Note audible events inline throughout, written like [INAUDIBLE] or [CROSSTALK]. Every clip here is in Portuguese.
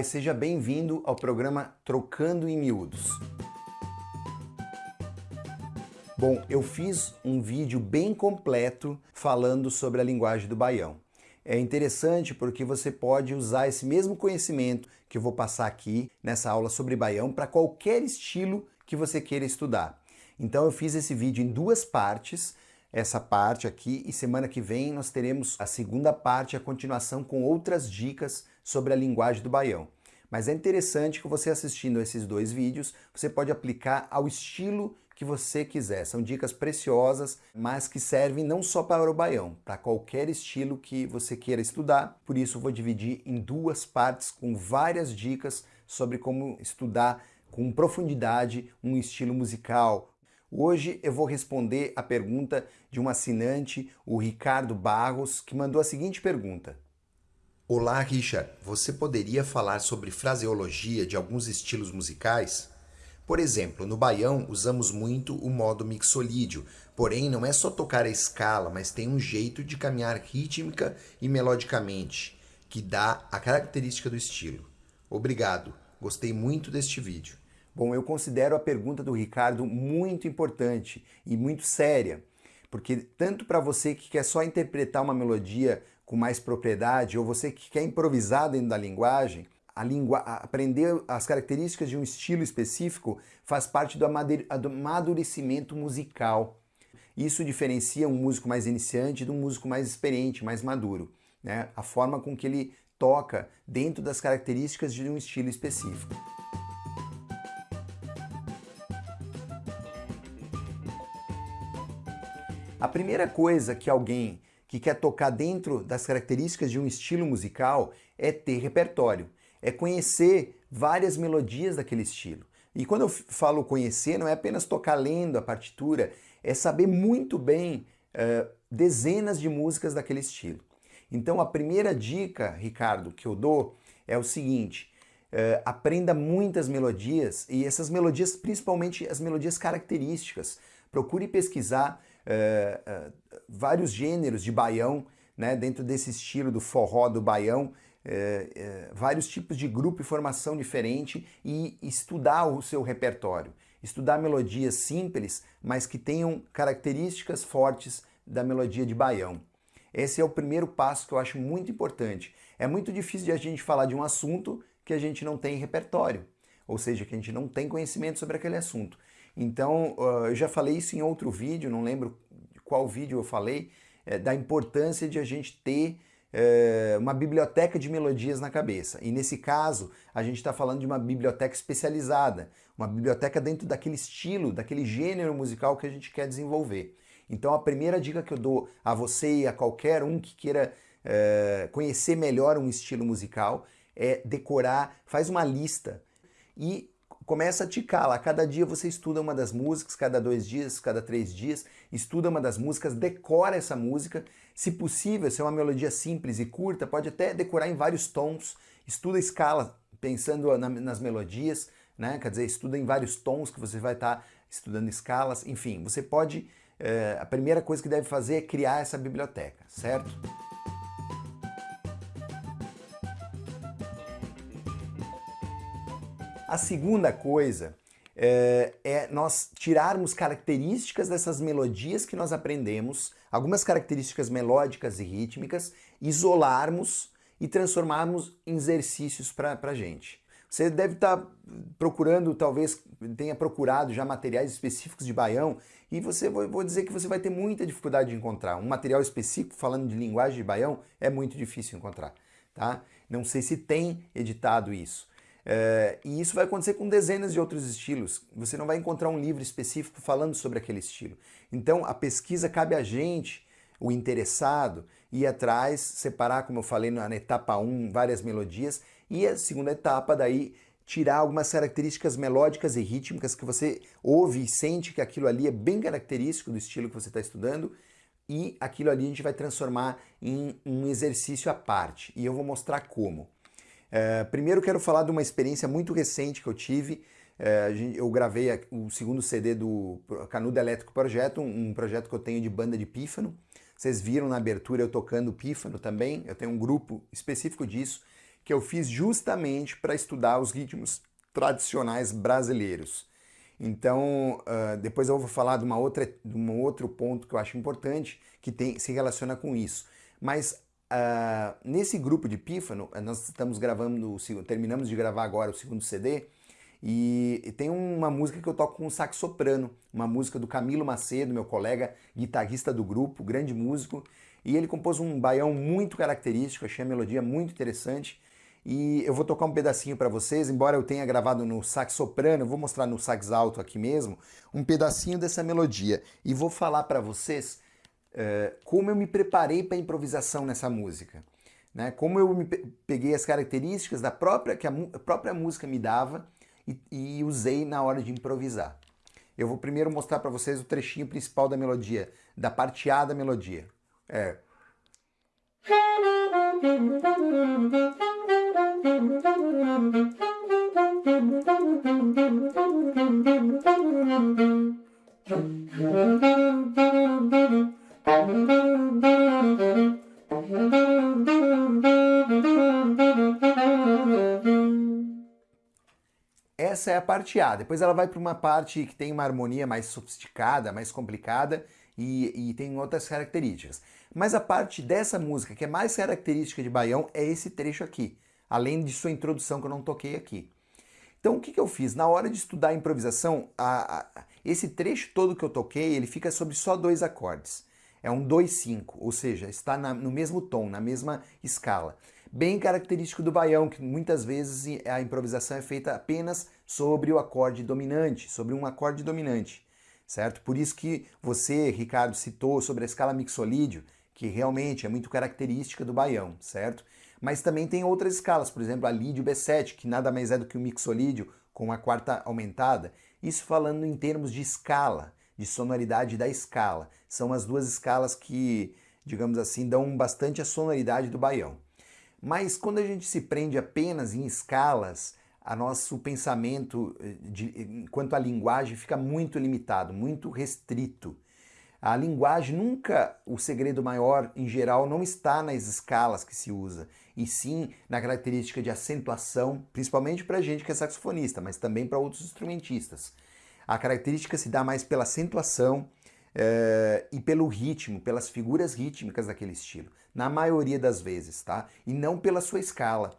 Vai? Seja bem-vindo ao programa Trocando em Miúdos. Bom, eu fiz um vídeo bem completo falando sobre a linguagem do baião. É interessante porque você pode usar esse mesmo conhecimento que eu vou passar aqui nessa aula sobre baião para qualquer estilo que você queira estudar. Então eu fiz esse vídeo em duas partes, essa parte aqui e semana que vem nós teremos a segunda parte, a continuação com outras dicas sobre a linguagem do baião. Mas é interessante que você assistindo esses dois vídeos, você pode aplicar ao estilo que você quiser. São dicas preciosas, mas que servem não só para o baião, para qualquer estilo que você queira estudar. Por isso vou dividir em duas partes com várias dicas sobre como estudar com profundidade um estilo musical. Hoje eu vou responder a pergunta de um assinante, o Ricardo Barros, que mandou a seguinte pergunta. Olá, Richard. Você poderia falar sobre fraseologia de alguns estilos musicais? Por exemplo, no baião usamos muito o modo mixolídio, porém não é só tocar a escala, mas tem um jeito de caminhar rítmica e melodicamente, que dá a característica do estilo. Obrigado, gostei muito deste vídeo. Bom, eu considero a pergunta do Ricardo muito importante e muito séria, porque tanto para você que quer só interpretar uma melodia com mais propriedade, ou você que quer improvisar dentro da linguagem, a aprender as características de um estilo específico faz parte do amadurecimento musical. Isso diferencia um músico mais iniciante de um músico mais experiente, mais maduro. Né? A forma com que ele toca dentro das características de um estilo específico. A primeira coisa que alguém que quer tocar dentro das características de um estilo musical é ter repertório, é conhecer várias melodias daquele estilo. E quando eu falo conhecer, não é apenas tocar lendo a partitura, é saber muito bem uh, dezenas de músicas daquele estilo. Então a primeira dica, Ricardo, que eu dou é o seguinte, uh, aprenda muitas melodias e essas melodias, principalmente as melodias características. Procure pesquisar é, é, vários gêneros de baião, né, dentro desse estilo do forró do baião, é, vários tipos de grupo e formação diferente e estudar o seu repertório. Estudar melodias simples, mas que tenham características fortes da melodia de baião. Esse é o primeiro passo que eu acho muito importante. É muito difícil de a gente falar de um assunto que a gente não tem repertório, ou seja, que a gente não tem conhecimento sobre aquele assunto. Então, eu já falei isso em outro vídeo, não lembro qual vídeo eu falei, é, da importância de a gente ter é, uma biblioteca de melodias na cabeça. E nesse caso, a gente está falando de uma biblioteca especializada, uma biblioteca dentro daquele estilo, daquele gênero musical que a gente quer desenvolver. Então a primeira dica que eu dou a você e a qualquer um que queira é, conhecer melhor um estilo musical é decorar, faz uma lista e começa a ticar lá. Cada dia você estuda uma das músicas, cada dois dias, cada três dias, estuda uma das músicas, decora essa música. Se possível, se é uma melodia simples e curta, pode até decorar em vários tons. Estuda a escala pensando na, nas melodias, né? quer dizer, estuda em vários tons que você vai estar tá estudando escalas. Enfim, você pode é, a primeira coisa que deve fazer é criar essa biblioteca, certo? A segunda coisa é, é, nós tirarmos características dessas melodias que nós aprendemos, algumas características melódicas e rítmicas, isolarmos e transformarmos em exercícios para a gente. Você deve estar tá procurando, talvez tenha procurado já materiais específicos de baião e você vou dizer que você vai ter muita dificuldade de encontrar. Um material específico falando de linguagem de baião é muito difícil encontrar. Tá? Não sei se tem editado isso. É, e isso vai acontecer com dezenas de outros estilos. Você não vai encontrar um livro específico falando sobre aquele estilo. Então a pesquisa cabe a gente, o interessado, ir atrás, separar, como eu falei na etapa 1, várias melodias, e a segunda etapa daí tirar algumas características melódicas e rítmicas que você ouve e sente que aquilo ali é bem característico do estilo que você está estudando, e aquilo ali a gente vai transformar em um exercício à parte. E eu vou mostrar como. É, primeiro quero falar de uma experiência muito recente que eu tive. É, eu gravei o segundo CD do Canudo Elétrico Projeto, um projeto que eu tenho de banda de pífano. Vocês viram na abertura eu tocando pífano também. Eu tenho um grupo específico disso que eu fiz justamente para estudar os ritmos tradicionais brasileiros. Então, uh, depois eu vou falar de, uma outra, de um outro ponto que eu acho importante, que tem, se relaciona com isso. Mas Uh, nesse grupo de Pífano, eh, nós estamos gravando, terminamos de gravar agora o segundo CD, e, tem uma música que eu toco com um sax soprano, uma música do Camilo Macedo, meu colega guitarrista do grupo, grande músico, e ele compôs um baião muito característico, achei a melodia muito interessante, e eu vou tocar um pedacinho para vocês, embora eu tenha gravado no sax soprano, eu vou mostrar no sax alto aqui mesmo, um pedacinho dessa melodia, e vou falar para vocês como eu me preparei para a improvisação nessa música. Né? Como eu peguei as características da própria que a, a própria música me dava e, e, usei na hora de improvisar. Eu vou primeiro mostrar para vocês o trechinho principal da melodia, da parte A da melodia. É. [LAUGHS] Essa é a parte A. Depois ela vai para uma parte que tem uma harmonia mais sofisticada, mais complicada e, e, tem outras características. Mas a parte dessa música que é mais característica de Baião é esse trecho aqui, além de sua introdução que eu não toquei aqui. Então o que, que eu fiz? Na hora de estudar a improvisação, a, a, esse trecho todo que eu toquei, ele fica sobre só dois acordes é um 2-5, ou seja, está na, no mesmo tom, na mesma escala. Bem característico do baião, que muitas vezes a improvisação é feita apenas sobre o acorde dominante, sobre um acorde dominante, certo? Por isso que você, Ricardo, citou sobre a escala mixolídio, que realmente é muito característica do baião, certo? Mas também tem outras escalas, por exemplo, a lídio B7, que nada mais é do que o mixolídio com a quarta aumentada, isso falando em termos de escala, de sonoridade da escala. São as duas escalas que, digamos assim, dão bastante a sonoridade do baião. Mas quando a gente se prende apenas em escalas, a nosso pensamento eh, de, quanto à linguagem fica muito limitado, muito restrito. A linguagem nunca, o segredo maior em geral não está nas escalas que se usa, e sim na característica de acentuação, principalmente para a gente que é saxofonista, mas também para outros instrumentistas. A característica se dá mais pela acentuação é, e pelo ritmo, pelas figuras rítmicas daquele estilo, na maioria das vezes, tá? E não pela sua escala.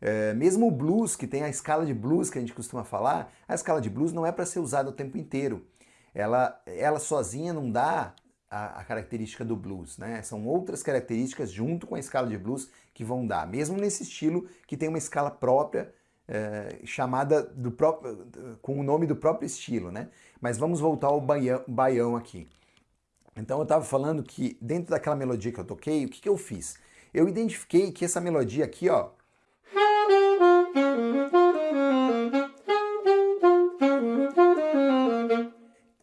É, mesmo o blues, que tem a escala de blues que a gente costuma falar, a escala de blues não é para ser usada o tempo inteiro. Ela, ela sozinha não dá a, a, característica do blues, né? São outras características junto com a escala de blues que vão dar, mesmo nesse estilo que tem uma escala própria é, chamada do próprio, com o nome do próprio estilo, né? Mas vamos voltar ao baião, baião aqui. Então eu estava falando que dentro daquela melodia que eu toquei, o que, que eu fiz? Eu identifiquei que essa melodia aqui, ó,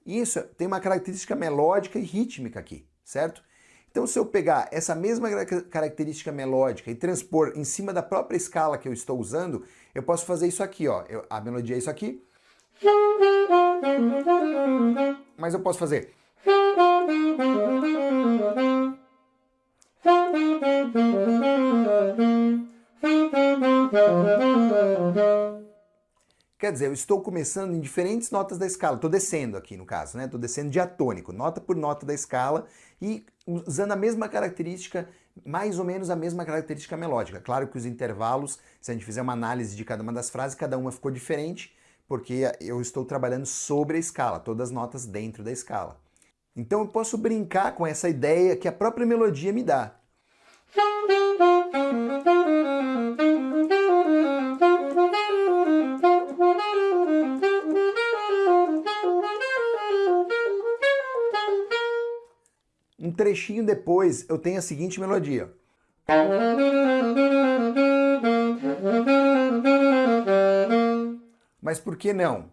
isso tem uma característica melódica e rítmica aqui, certo? Então se eu pegar essa mesma característica melódica e transpor em cima da própria escala que eu estou usando, eu posso fazer isso aqui, ó. Eu, a melodia é isso aqui. Mas eu posso fazer... Quer dizer, eu estou começando em diferentes notas da escala. Estou descendo aqui, no caso, né? Estou descendo diatônico, nota por nota da escala e usando a mesma característica, mais ou menos a mesma característica melódica. Claro que os intervalos, se a gente fizer uma análise de cada uma das frases, cada uma ficou diferente, porque eu estou trabalhando sobre a escala, todas as notas dentro da escala. Então eu posso brincar com essa ideia que a própria melodia me dá. Um trechinho depois eu tenho a seguinte melodia. Mas por que não?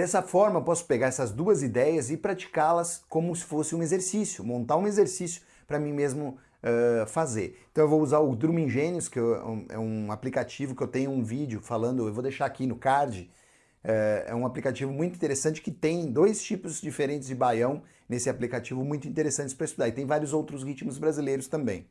Dessa forma, eu posso pegar essas duas ideias e praticá-las como se fosse um exercício, montar um exercício para mim mesmo uh, fazer. Então eu vou usar o Drum Ingênios, que é um aplicativo que eu tenho um vídeo falando, eu vou deixar aqui no card, é um aplicativo muito interessante que tem dois tipos diferentes de baião nesse aplicativo muito interessantes para estudar. E tem vários outros ritmos brasileiros também.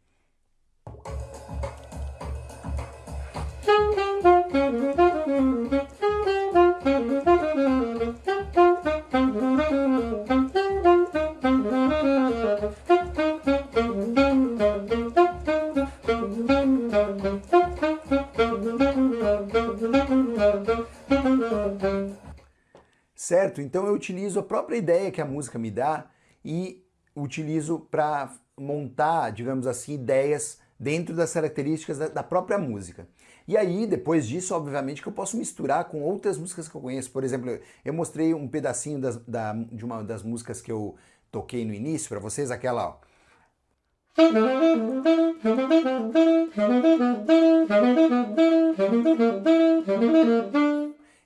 Certo? Então eu utilizo a própria ideia que a música me dá e utilizo para montar, digamos assim, ideias dentro das características da, própria música. E aí, depois disso, obviamente, que eu posso misturar com outras músicas que eu conheço. Por exemplo, eu mostrei um pedacinho das, da, de uma das músicas que eu toquei no início para vocês, aquela, ó.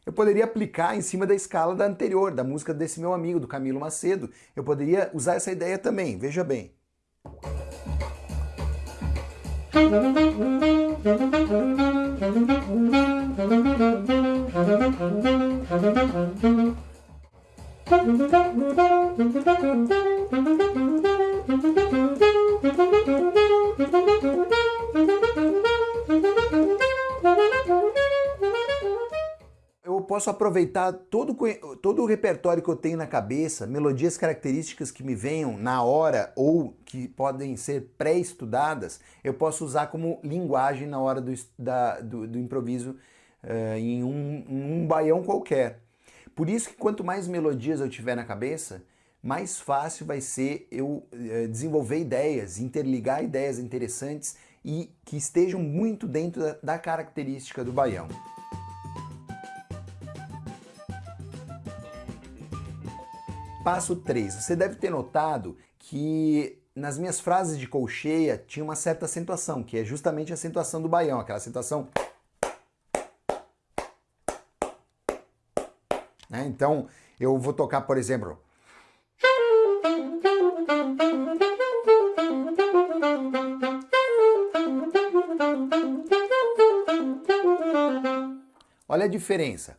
Eu poderia aplicar em cima da escala da anterior, da música desse meu amigo, do Camilo Macedo. Eu poderia usar essa ideia também, veja bem. Eu posso aproveitar todo, todo o repertório que eu tenho na cabeça, melodias características que me venham na hora ou que podem ser pré-estudadas, eu posso usar como linguagem na hora do, da, do, do improviso uh, em, um, um baião qualquer. Por isso que quanto mais melodias eu tiver na cabeça, mais fácil vai ser eu uh, desenvolver ideias, interligar ideias interessantes e que estejam muito dentro da, da característica do baião. Passo 3. Você deve ter notado que nas minhas frases de colcheia tinha uma certa acentuação, que é justamente a acentuação do baião, aquela acentuação... Né? Então, eu vou tocar, por exemplo... Olha a diferença.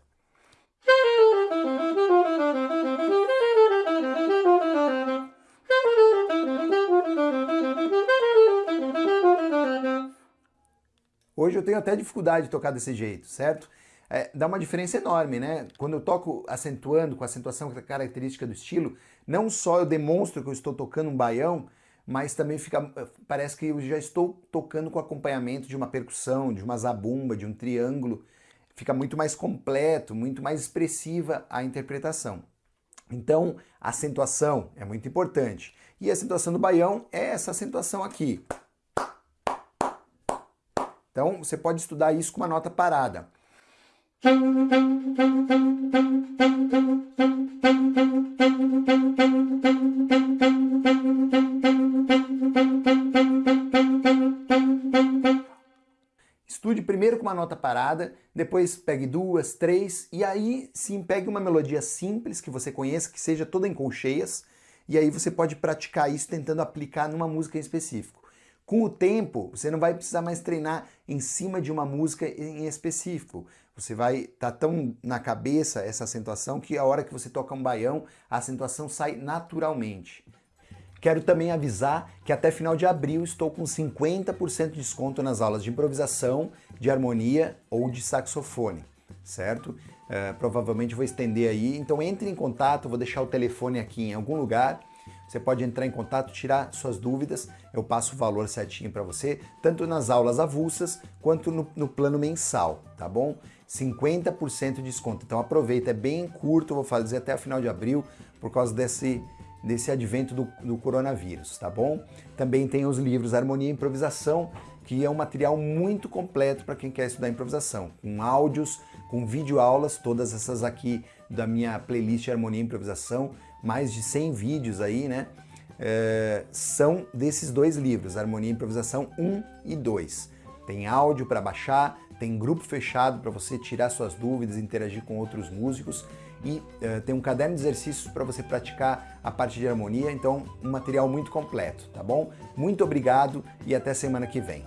Hoje eu tenho até dificuldade de tocar desse jeito, certo? É, dá uma diferença enorme, né? Quando eu toco acentuando, com acentuação característica do estilo, não só eu demonstro que eu estou tocando um baião, mas também fica, parece que eu já estou tocando com acompanhamento de uma percussão, de uma zabumba, de um triângulo. Fica muito mais completo, muito mais expressiva a interpretação. Então, a acentuação é muito importante. E a acentuação do baião é essa acentuação aqui. Então você pode estudar isso com uma nota parada. Estude primeiro com uma nota parada, depois pegue duas, três, e aí sim pegue uma melodia simples que você conheça, que seja toda em colcheias, e aí você pode praticar isso tentando aplicar numa música em específico. Com o tempo, você não vai precisar mais treinar em cima de uma música em específico. Você vai tá tão na cabeça essa acentuação que a hora que você toca um baião, a acentuação sai naturalmente. Quero também avisar que até final de abril estou com 50% de desconto nas aulas de improvisação, de harmonia ou de saxofone, certo? É, provavelmente vou estender aí, então entre em contato, vou deixar o telefone aqui em algum lugar você pode entrar em contato, tirar suas dúvidas, eu passo o valor certinho para você, tanto nas aulas avulsas quanto no, no plano mensal, tá bom? 50% de desconto. Então aproveita, é bem curto, vou fazer até o final de abril, por causa desse, desse advento do, do coronavírus, tá bom? Também tem os livros Harmonia e Improvisação, que é um material muito completo para quem quer estudar improvisação, com áudios, com videoaulas, todas essas aqui da minha playlist Harmonia e Improvisação, mais de 100 vídeos aí, né? É, são desses dois livros, Harmonia e Improvisação 1 e 2. Tem áudio para baixar, tem grupo fechado para você tirar suas dúvidas, interagir com outros músicos e é, tem um caderno de exercícios para você praticar a parte de harmonia, então um material muito completo, tá bom? Muito obrigado e até semana que vem.